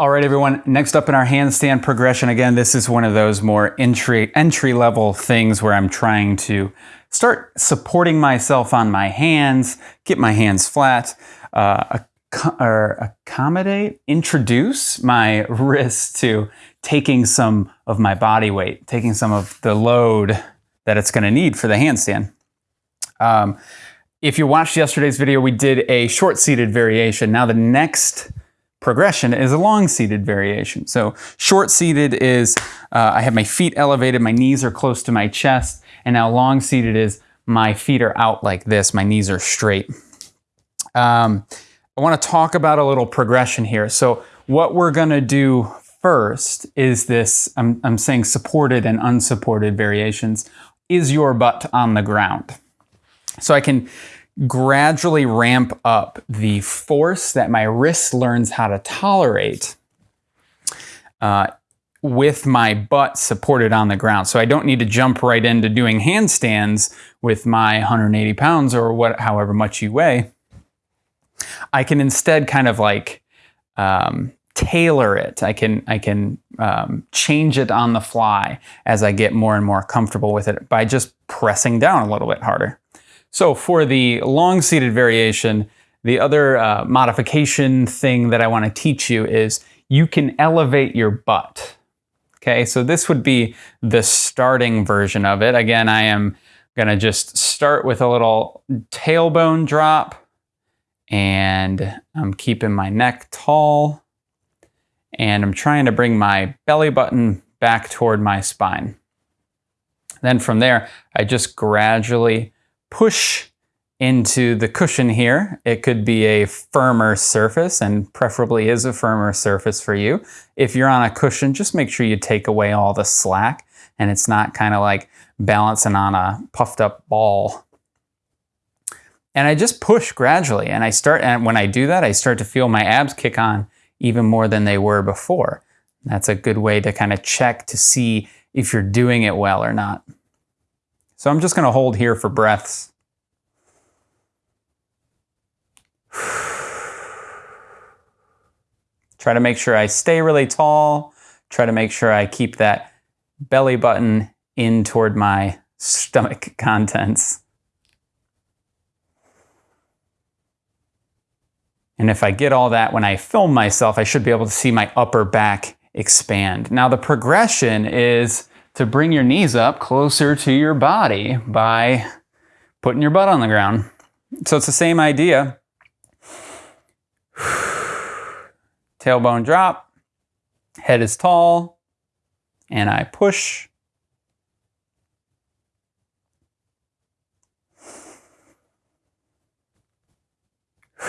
All right, everyone, next up in our handstand progression, again, this is one of those more entry, entry level things where I'm trying to start supporting myself on my hands, get my hands flat, uh, accommodate, introduce my wrists to taking some of my body weight, taking some of the load that it's gonna need for the handstand. Um, if you watched yesterday's video, we did a short seated variation. Now the next progression is a long seated variation. So short seated is uh, I have my feet elevated, my knees are close to my chest, and now long seated is my feet are out like this, my knees are straight. Um, I want to talk about a little progression here. So what we're going to do first is this, I'm, I'm saying supported and unsupported variations, is your butt on the ground. So I can gradually ramp up the force that my wrist learns how to tolerate uh, with my butt supported on the ground. So I don't need to jump right into doing handstands with my 180 pounds or what, however much you weigh. I can instead kind of like um, tailor it. I can I can um, change it on the fly as I get more and more comfortable with it by just pressing down a little bit harder. So for the long seated variation, the other uh, modification thing that I want to teach you is you can elevate your butt. Okay, so this would be the starting version of it. Again, I am gonna just start with a little tailbone drop and I'm keeping my neck tall and I'm trying to bring my belly button back toward my spine. Then from there, I just gradually push into the cushion here. It could be a firmer surface and preferably is a firmer surface for you. If you're on a cushion, just make sure you take away all the slack and it's not kind of like balancing on a puffed up ball. And I just push gradually and I start, and when I do that, I start to feel my abs kick on even more than they were before. That's a good way to kind of check to see if you're doing it well or not. So I'm just going to hold here for breaths. Try to make sure I stay really tall. Try to make sure I keep that belly button in toward my stomach contents. And if I get all that when I film myself, I should be able to see my upper back expand. Now the progression is to bring your knees up closer to your body by putting your butt on the ground. So it's the same idea. Tailbone drop, head is tall, and I push.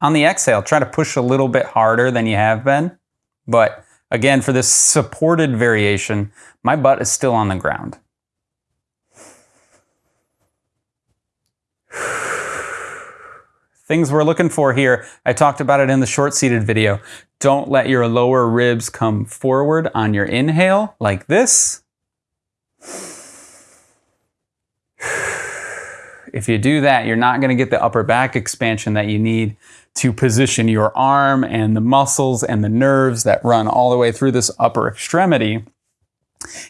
On the exhale, try to push a little bit harder than you have been, but Again, for this supported variation, my butt is still on the ground. Things we're looking for here, I talked about it in the short seated video. Don't let your lower ribs come forward on your inhale like this. If you do that, you're not gonna get the upper back expansion that you need to position your arm and the muscles and the nerves that run all the way through this upper extremity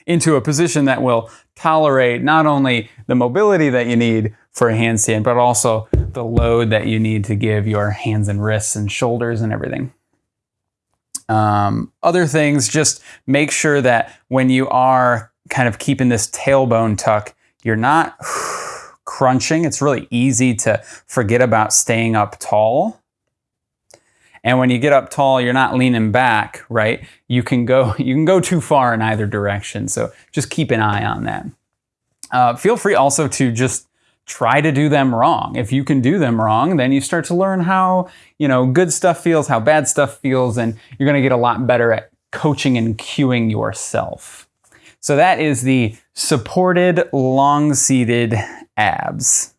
into a position that will tolerate not only the mobility that you need for a handstand, but also the load that you need to give your hands and wrists and shoulders and everything. Um, other things, just make sure that when you are kind of keeping this tailbone tuck, you're not crunching. It's really easy to forget about staying up tall and when you get up tall, you're not leaning back, right? You can go, you can go too far in either direction. So just keep an eye on that. Uh, feel free also to just try to do them wrong. If you can do them wrong, then you start to learn how, you know, good stuff feels, how bad stuff feels, and you're going to get a lot better at coaching and cueing yourself. So that is the supported long seated abs.